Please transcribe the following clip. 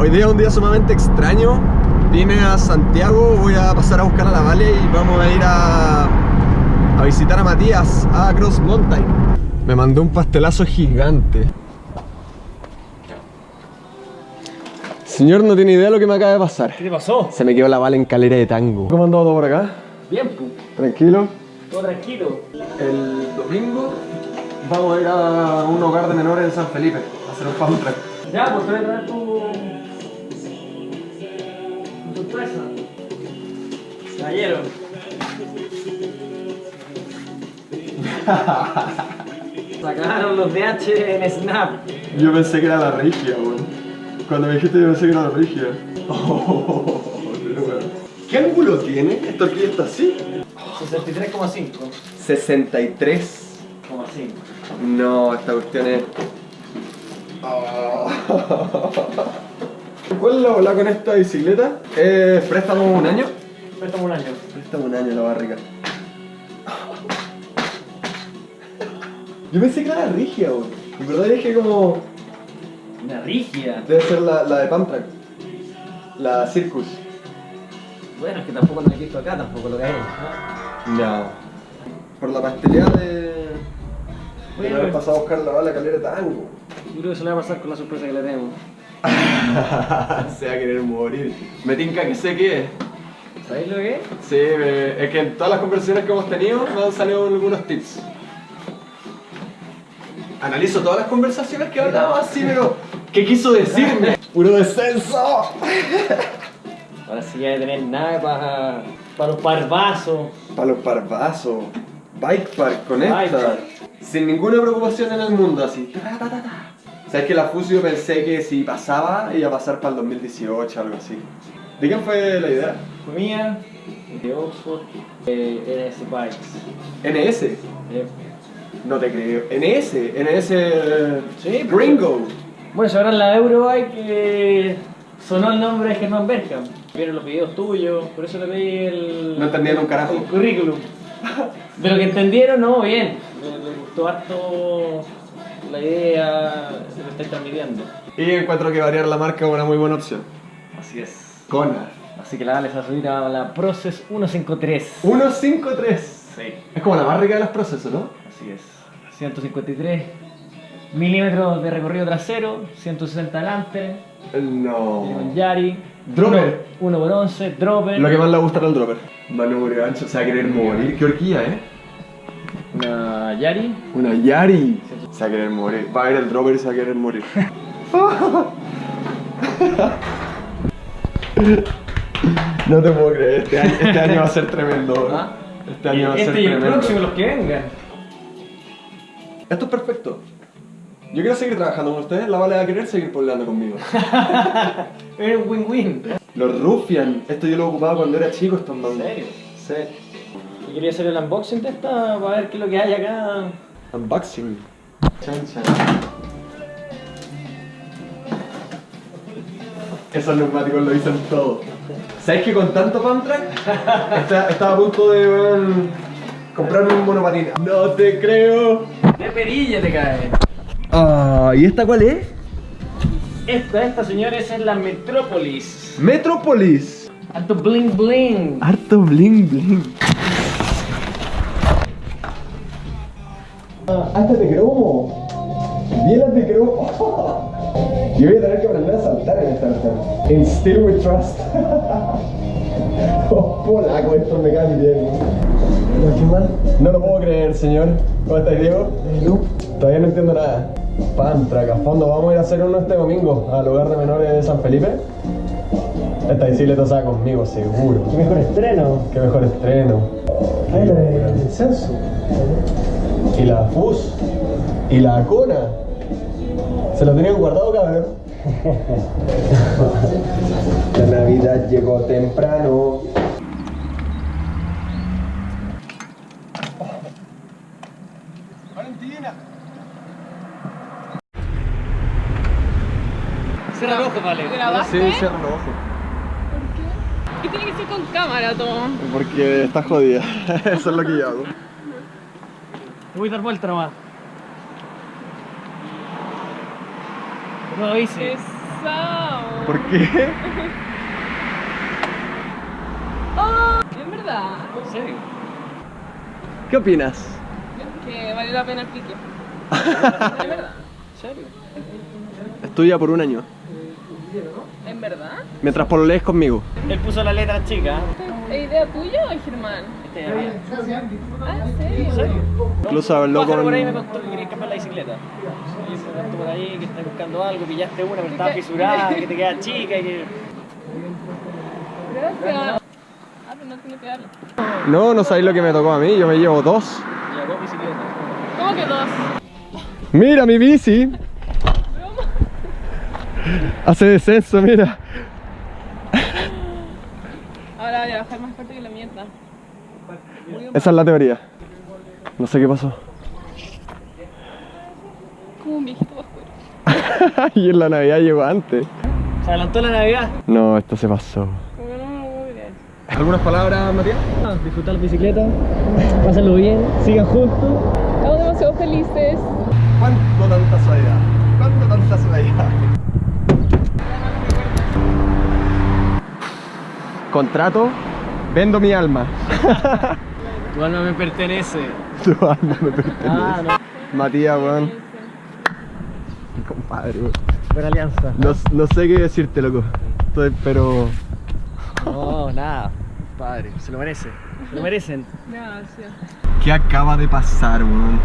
Hoy día es un día sumamente extraño. Vine a Santiago, voy a pasar a buscar a la Vale y vamos a ir a, a visitar a Matías a Cross Mountain. Me mandó un pastelazo gigante. Señor, no tiene idea de lo que me acaba de pasar. ¿Qué te pasó? Se me quedó la bala en calera de tango. ¿Cómo andado todo por acá? Bien, pu. Tranquilo. Todo tranquilo. El domingo vamos a ir a un hogar de menores en San Felipe a hacer un fan track. Ya, pues te voy a traer tu... sorpresa. Caballero. Sacaron los DH en Snap. Yo pensé que era la regia, weón. Cuando me dijiste yo pensé que era la regia. ¿Qué ángulo tiene? Esto aquí está así. 63,5. 63. No, esta cuestión es. ¿Cuál es la bola con esta bicicleta? Eh, préstamo un año. Préstame un año. Préstame un año la barriga. Yo pensé que era rigia, weón. En verdad dije como. Una rígida. Debe ser la, la de Pamtrack. La Circus. Bueno, es que tampoco lo he visto acá, tampoco lo que hay. ¿no? No. Por la pastelería de. Oye, de haber pasado a buscar la bala calera tango. Yo creo que eso le va a pasar con la sorpresa que le tenemos. Se va a querer morir. Me tinca que sé qué es. ¿Sabéis lo que es? Sí, me- es que en todas las conversaciones que hemos tenido me han salido algunos tips. Analizo todas las conversaciones que hablaba así, pero ¿qué quiso decirme? ¡Puro descenso! Ahora sí ya de tener nada para, para los parvazos. Para los parvazos. Bike Park, conecta. Bike park. Sin ninguna preocupación en el mundo, así. Ta, ta, ta, ta. Sabes que la Fusio pensé que si pasaba iba a pasar para el 2018 algo así. ¿De quién fue la idea? Fue mía, de Oxford, de NS Bikes. NS. Eh, No te creo. NS. NS. Sí, pues. Gringo. Bueno, ahora en la Eurobike eh, sonó el nombre de Germán Berkham. Vieron los videos tuyos, por eso le pedí el. No entendían un carajo. El currículum. De lo que entendieron, no, bien. Les, les gustó harto la idea, lo que estáis transmitiendo. Y encuentro que variar la marca es una muy buena opción. Así es. Kona. Así que la dale a subir a la Process 153. 153. Sí. Es como la más rica de los procesos, ¿no? Así es. 153 milímetros de recorrido trasero, 160 delante, tiene un No. Yari, Dropper. 1 por 11, dropper, Lo que más le gusta era el dropper. Manubrio ancho, se va a querer morir. Qué horquilla, ¿eh? Una Yari, Una Yari. Se va a querer morir. Va a ver el dropper y se va a querer morir. No te puedo creer, este año, este año va a ser tremendo. ¿Ah? Este año va a ser este y el tremendo. próximo, los que vengan. Esto es perfecto. Yo quiero seguir trabajando con ustedes, la Vale va a querer seguir poblando conmigo. Es un win-win. Los Rufian, esto yo lo ocupaba cuando era chico, estos ¿En mandos. serio? Sí. Quería hacer el unboxing de esta para ver qué es lo que hay acá. Unboxing. Chan chan. Esos neumáticos lo dicen todo. ¿Sabes que con tanto Pamtrack está- estaba a punto de comprarme un monopatín? No te creo. De perilla te cae. Ah, ¿y esta cuál es? Esta, esta señores es la Metrópolis. Metropolis. Harto bling bling. Harto bling bling. Hazte de cromo. Bielas de cromo. Yo voy a tener que aprender a saltar en esta versión. In Still We Trust. Oh, polaco, esto me cae bien. No. No lo puedo creer, señor. ¿Cómo estás, Diego? Todavía no entiendo nada. Pantrack, a fondo. Vamos a ir a hacer uno este domingo al hogar de menores de San Felipe. Esta bicicleta se va conmigo, seguro. Qué mejor estreno. Qué mejor estreno. Ay, la de censo. Y la FUS. Y la Cona. Se lo tenían guardado, cabrón. la Navidad llegó temprano. Valentina. Cierra los ojos, vale. ¿Grabaste? Sí, cierra ojos. ¿Qué tiene que ser con cámara, Tom? Porque está jodida. Eso es lo que yo hago. Voy a dar vuelta nomás. No dice. Es pesado. ¿Por qué? Oh, es verdad ¿En serio? ¿Qué opinas? que valió la pena el pique. Es verdad. ¿En serio? Estudia por un año. ¿En verdad? Mientras por lees conmigo. Él puso la letra chica. ¿Es idea tuya o de Germán? Este es. Ah, ¿en serio? Incluso habló con- por ahí me contó que querías cambiar la bicicleta. Y me contó por ahí que estás buscando algo, pillaste una, pero estaba que- fisurada, que te queda chica y que... Gracias. Ah, pero no tiene que darle. No, no sabéis lo que me tocó a mí, yo me llevo dos. Y hago bicicleta. ¿Cómo que dos? Mira mi bici. Hace descenso, mira. Ahora voy a bajar más fuerte que la mierda. Esa es la teoría. No sé qué pasó. Como un viejito oscuro. y en la Navidad llegó antes. Se adelantó la Navidad. No, esto se pasó. ¿Algunas palabras, Matías? Disfrutar la bicicleta, pásenlo bien, sigan juntos. Estamos demasiado felices. ¿Cuánto tanta suavidad? ¿Cuánto tanta suavidad? Contrato, vendo mi alma. Tu alma me pertenece. Tu alma me pertenece. Ah, no. Matías, weón. Compadre, weón. Buena alianza. No, no sé qué decirte, loco. Estoy, pero. No, nada. Padre, se lo merece. Se lo merecen. Gracias. ¿Qué acaba de pasar, weón?